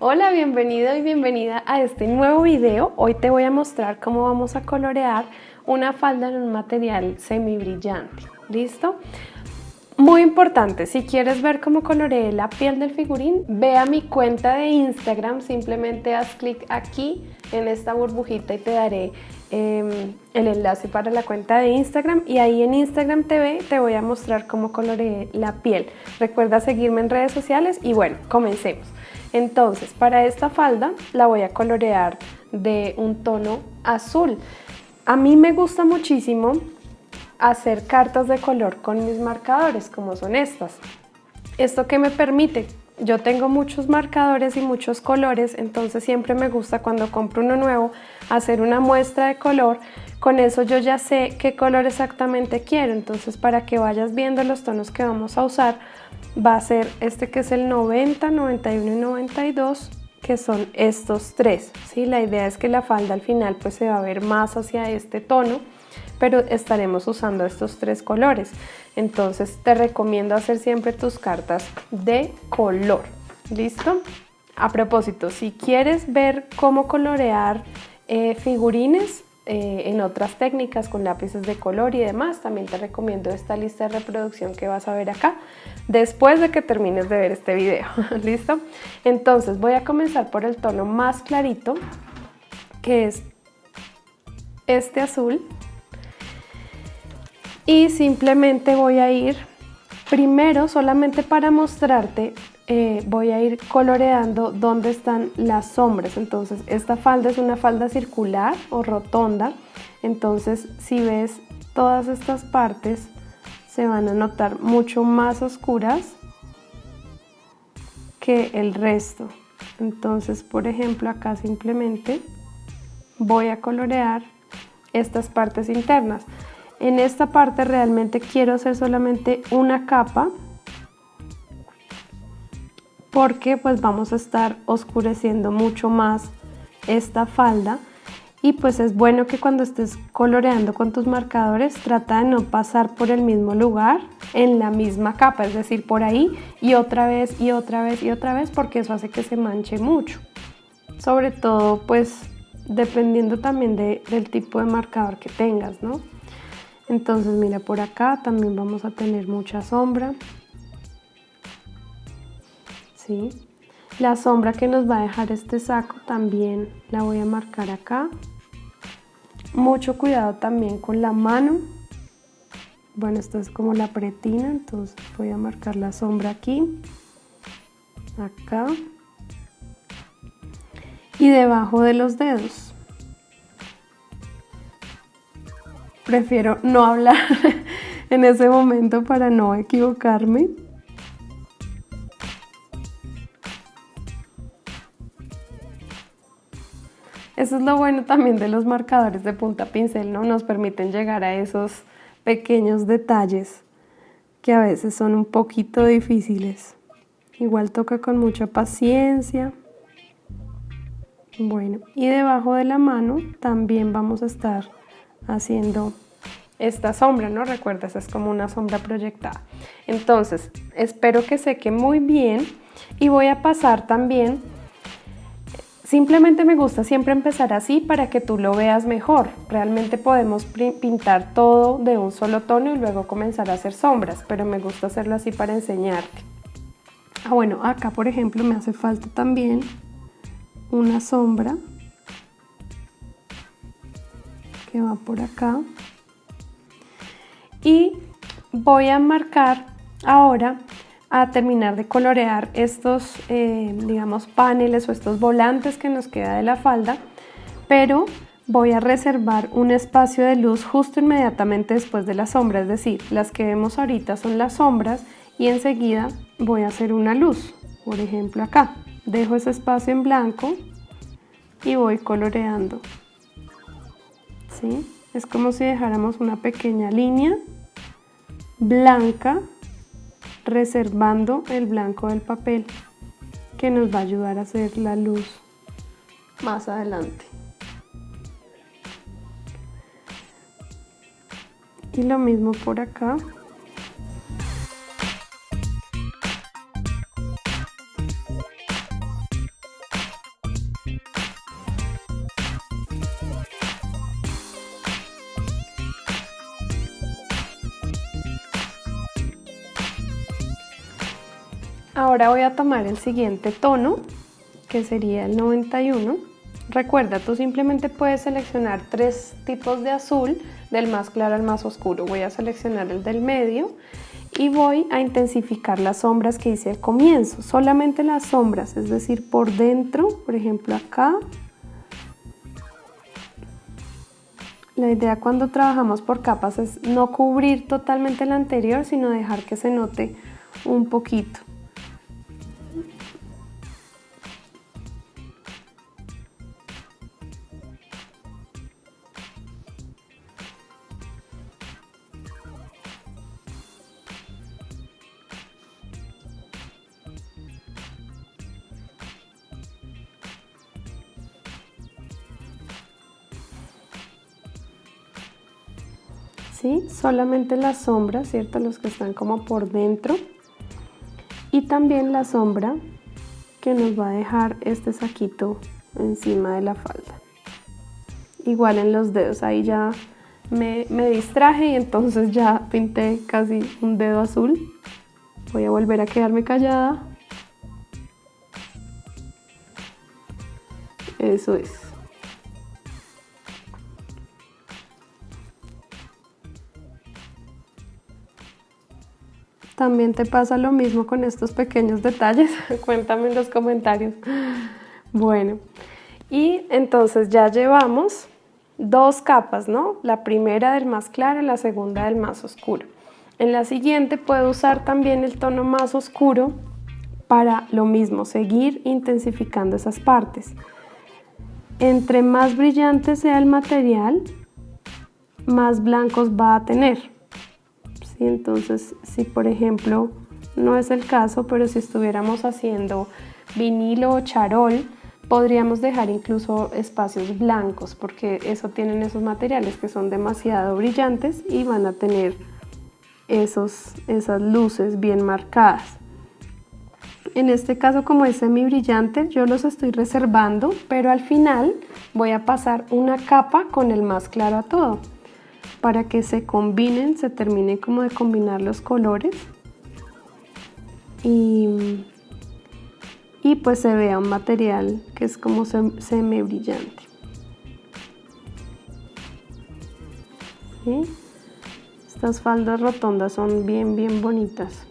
Hola, bienvenido y bienvenida a este nuevo video. Hoy te voy a mostrar cómo vamos a colorear una falda en un material semi brillante. ¿Listo? Muy importante, si quieres ver cómo coloreé la piel del figurín, ve a mi cuenta de Instagram, simplemente haz clic aquí en esta burbujita y te daré em, el enlace para la cuenta de Instagram y ahí en Instagram TV te voy a mostrar cómo coloreé la piel. Recuerda seguirme en redes sociales y bueno, comencemos. Entonces, para esta falda la voy a colorear de un tono azul. A mí me gusta muchísimo hacer cartas de color con mis marcadores, como son estas. ¿Esto que me permite? Yo tengo muchos marcadores y muchos colores, entonces siempre me gusta cuando compro uno nuevo hacer una muestra de color. Con eso yo ya sé qué color exactamente quiero, entonces para que vayas viendo los tonos que vamos a usar, va a ser este que es el 90, 91 y 92, que son estos tres. ¿sí? La idea es que la falda al final pues se va a ver más hacia este tono pero estaremos usando estos tres colores. Entonces te recomiendo hacer siempre tus cartas de color. ¿Listo? A propósito, si quieres ver cómo colorear eh, figurines eh, en otras técnicas con lápices de color y demás, también te recomiendo esta lista de reproducción que vas a ver acá después de que termines de ver este video. ¿Listo? Entonces voy a comenzar por el tono más clarito, que es este azul y simplemente voy a ir primero solamente para mostrarte eh, voy a ir coloreando dónde están las sombras. Entonces esta falda es una falda circular o rotonda. Entonces si ves todas estas partes se van a notar mucho más oscuras que el resto. Entonces por ejemplo acá simplemente voy a colorear estas partes internas en esta parte realmente quiero hacer solamente una capa porque pues vamos a estar oscureciendo mucho más esta falda y pues es bueno que cuando estés coloreando con tus marcadores trata de no pasar por el mismo lugar en la misma capa, es decir, por ahí y otra vez y otra vez y otra vez porque eso hace que se manche mucho. Sobre todo pues dependiendo también del tipo de marcador que tengas, ¿no? Entonces mira por acá también vamos a tener mucha sombra. ¿sí? la sombra que nos va a dejar este saco también la voy a marcar acá. Mucho cuidado también con la mano. Bueno esta es como la pretina entonces voy a marcar la sombra aquí acá. Y debajo de los dedos prefiero no hablar en ese momento para no equivocarme. Eso es lo bueno también de los marcadores de punta pincel, ¿no? Nos permiten llegar a esos pequeños detalles que a veces son un poquito difíciles. Igual toca con mucha paciencia. Bueno, y debajo de la mano también vamos a estar haciendo esta sombra, ¿no? Recuerda, esa es como una sombra proyectada. Entonces, espero que seque muy bien y voy a pasar también, simplemente me gusta siempre empezar así para que tú lo veas mejor. Realmente podemos pintar todo de un solo tono y luego comenzar a hacer sombras, pero me gusta hacerlo así para enseñarte. Ah, bueno, acá por ejemplo me hace falta también una sombra va por acá. Y voy a marcar ahora a terminar de colorear estos eh, digamos paneles o estos volantes que nos queda de la falda pero voy a reservar un espacio de luz justo inmediatamente después de la sombra es decir las que vemos ahorita son las sombras y enseguida voy a hacer una luz. Por ejemplo acá. Dejo ese espacio en blanco y voy coloreando es como si dejáramos una pequeña línea blanca reservando el blanco del papel que nos va a ayudar a hacer la luz más adelante. Y lo mismo por acá. Ahora voy a tomar el siguiente tono, que sería el 91. Recuerda, tú simplemente puedes seleccionar tres tipos de azul, del más claro al más oscuro. Voy a seleccionar el del medio y voy a intensificar las sombras que hice al comienzo. Solamente las sombras, es decir, por dentro, por ejemplo acá. La idea cuando trabajamos por capas es no cubrir totalmente el anterior, sino dejar que se note un poquito. Solamente la sombra, ¿cierto? Los que están como por dentro. Y también la sombra que nos va a dejar este saquito encima de la falda. Igual en los dedos, ahí ya me, me distraje y entonces ya pinté casi un dedo azul. Voy a volver a quedarme callada. Eso es. ¿También te pasa lo mismo con estos pequeños detalles? Cuéntame en los comentarios. Bueno, y entonces ya llevamos dos capas, ¿no? La primera del más claro y la segunda del más oscuro. En la siguiente puedo usar también el tono más oscuro para lo mismo, seguir intensificando esas partes. Entre más brillante sea el material, más blancos va a tener. Entonces, si por ejemplo, no es el caso, pero si estuviéramos haciendo vinilo o charol, podríamos dejar incluso espacios blancos porque eso tienen esos materiales que son demasiado brillantes y van a tener esos, esas luces bien marcadas. En este caso como es semi brillante yo los estoy reservando pero al final voy a pasar una capa con el más claro a todo para que se combinen, se termine como de combinar los colores y, pues se vea un material que es como semi brillante. Estas faldas rotondas son bien bien bonitas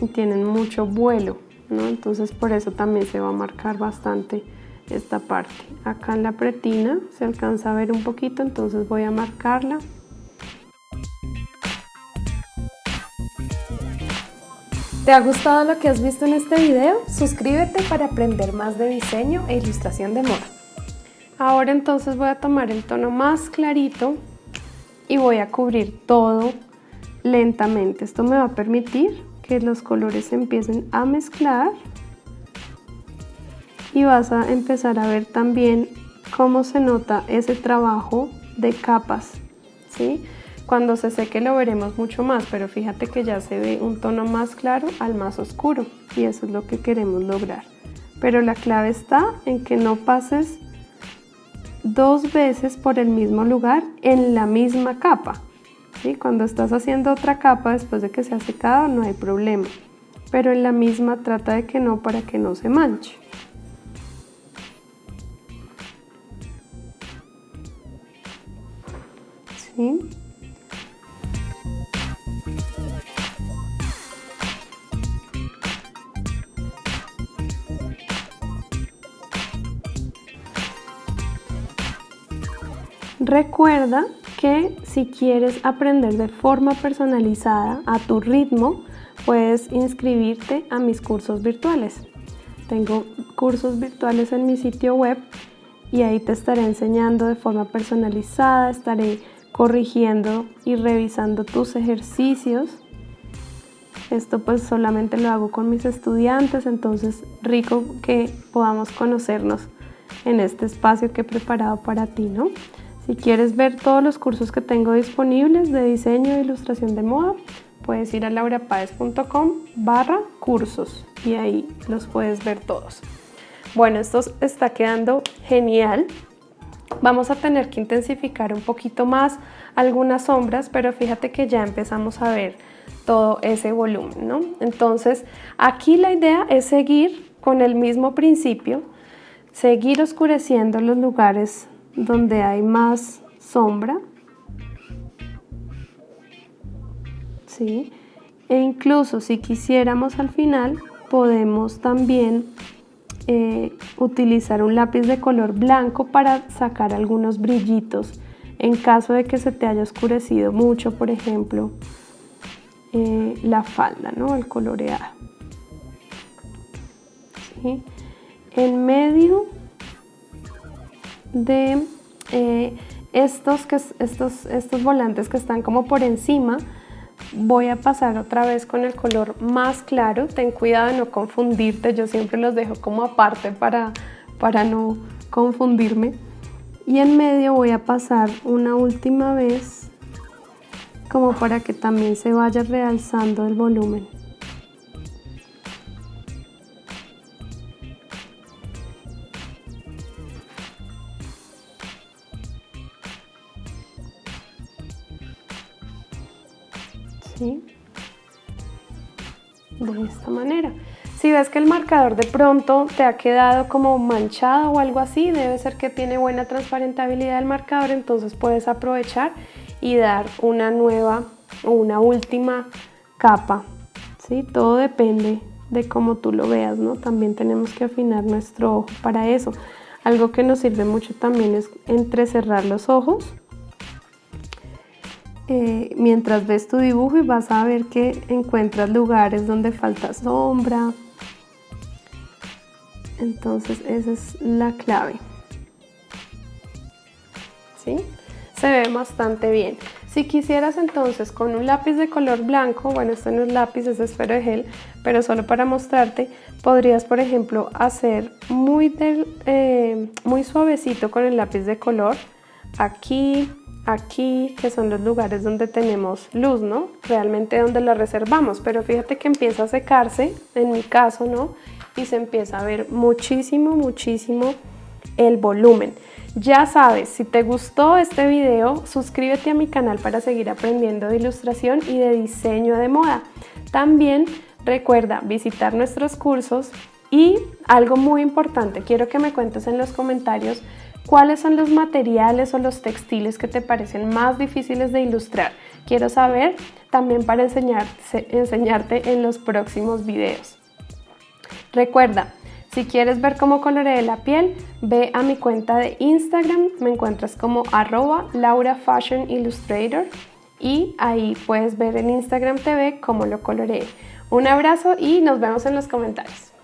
y tienen mucho vuelo, ¿no? entonces por eso también se va a marcar bastante esta parte. Acá en la pretina se alcanza a ver un poquito, entonces voy a marcarla. ¿Te ha gustado lo que has visto en este video? Suscríbete para aprender más de diseño e ilustración de moda. Ahora entonces voy a tomar el tono más clarito y voy a cubrir todo lentamente. Esto me va a permitir que los colores se empiecen a mezclar y vas a empezar a ver también cómo se nota ese trabajo de capas, ¿sí? Cuando se seque lo veremos mucho más, pero fíjate que ya se ve un tono más claro al más oscuro y eso es lo que queremos lograr. Pero la clave está en que no pases dos veces por el mismo lugar en la misma capa. ¿sí? Cuando estás haciendo otra capa después de que se ha secado no hay problema, pero en la misma trata de que no para que no se manche. Recuerda que si quieres aprender de forma personalizada a tu ritmo, puedes inscribirte a mis cursos virtuales. Tengo cursos virtuales en mi sitio web y ahí te estaré enseñando de forma personalizada, estaré corrigiendo y revisando tus ejercicios. Esto pues solamente lo hago con mis estudiantes, entonces rico que podamos conocernos en este espacio que he preparado para ti, ¿no? Si quieres ver todos los cursos que tengo disponibles de diseño e ilustración de moda, puedes ir a laurapaez.com barra cursos y ahí los puedes ver todos. Bueno, esto está quedando genial. Vamos a tener que intensificar un poquito más algunas sombras, pero fíjate que ya empezamos a ver todo ese volumen, ¿no? Entonces, aquí la idea es seguir con el mismo principio, seguir oscureciendo los lugares donde hay más sombra, ¿sí? E incluso si quisiéramos al final, podemos también eh, utilizar un lápiz de color blanco para sacar algunos brillitos en caso de que se te haya oscurecido mucho, por ejemplo, eh, la falda, ¿no? El coloreado. En medio de eh, estos, estos, estos volantes que están como por encima, voy a pasar otra vez con el color más claro. Ten cuidado de no confundirte, yo siempre los dejo como aparte para, para no confundirme. Y en medio voy a pasar una última vez como para que también se vaya realzando el volumen. Si ves que el marcador de pronto te ha quedado como manchado o algo así, debe ser que tiene buena transparentabilidad el marcador, entonces puedes aprovechar y dar una nueva o una última capa. ¿sí? Todo depende de cómo tú lo veas, ¿no? También tenemos que afinar nuestro ojo para eso. Algo que nos sirve mucho también es entrecerrar los ojos eh, mientras ves tu dibujo y vas a ver que encuentras lugares donde falta sombra. Entonces esa es la clave. ¿Sí? Se ve bastante bien. Si quisieras entonces con un lápiz de color blanco, bueno este no es lápiz, es esfero de gel, pero solo para mostrarte, podrías por ejemplo hacer muy, eh, muy suavecito con el lápiz de color aquí, aquí, que son los lugares donde tenemos luz, ¿no? Realmente donde la reservamos, pero fíjate que empieza a secarse, en mi caso, ¿no? Y se empieza a ver muchísimo, muchísimo el volumen. Ya sabes, si te gustó este video, suscríbete a mi canal para seguir aprendiendo de ilustración y de diseño de moda. También recuerda visitar nuestros cursos y algo muy importante, quiero que me cuentes en los comentarios ¿Cuáles son los materiales o los textiles que te parecen más difíciles de ilustrar? Quiero saber también para enseñarte en los próximos videos. Recuerda, si quieres ver cómo coloreé la piel, ve a mi cuenta de Instagram, me encuentras como arroba Laura Fashion Illustrator y ahí puedes ver en Instagram TV cómo lo coloreé. Un abrazo y nos vemos en los comentarios.